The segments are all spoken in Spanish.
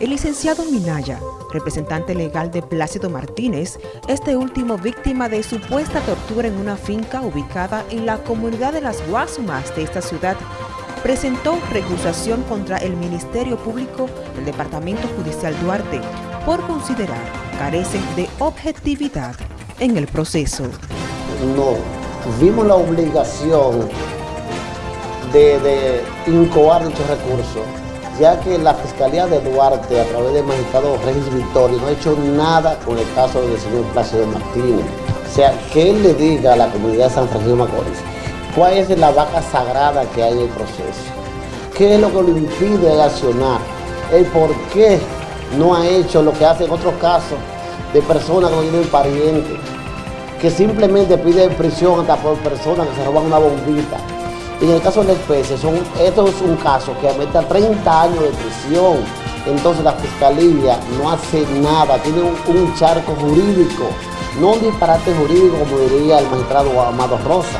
El licenciado Minaya, representante legal de Plácido Martínez, este último víctima de supuesta tortura en una finca ubicada en la comunidad de Las Guasumas de esta ciudad, presentó recusación contra el Ministerio Público del Departamento Judicial Duarte por considerar carecen de objetividad en el proceso. No, tuvimos la obligación de, incoar dichos recursos ya que la Fiscalía de Duarte, a través del magistrado Regis Victorio, no ha hecho nada con el caso del señor Plácido Martínez. O sea, que él le diga a la comunidad de San Francisco Macorís cuál es la vaca sagrada que hay en el proceso, qué es lo que lo impide accionar, el por qué no ha hecho lo que hace en otros casos de personas que no tienen parientes, que simplemente piden prisión hasta por personas que se roban una bombita en el caso de la especie, son, esto es un caso que aumenta 30 años de prisión. Entonces la fiscalía no hace nada, tiene un, charco jurídico, no un disparate jurídico como diría el magistrado Amado Rosa.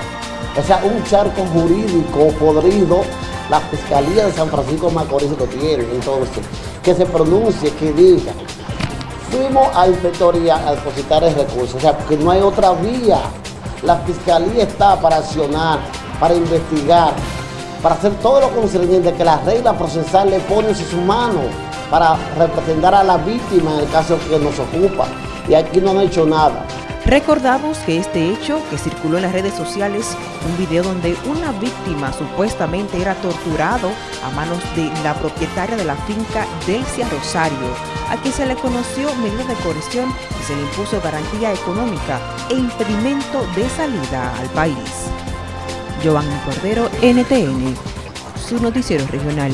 O sea, un charco jurídico podrido, la Fiscalía de San Francisco Macorís lo tiene. Entonces, que se pronuncie, que diga, fuimos a inspectoría a depositar el recurso, o sea, porque no hay otra vía. La Fiscalía está para accionar para investigar, para hacer todo lo concerniente que la regla procesal le pone en sus manos para representar a la víctima en el caso que nos ocupa. Y aquí no han hecho nada. Recordamos que este hecho que circuló en las redes sociales, un video donde una víctima supuestamente era torturado a manos de la propietaria de la finca Delcia Rosario, a quien se le conoció medida de coerción y se le impuso garantía económica e impedimento de salida al país. Giovanni Cordero, NTN, su noticiero regional.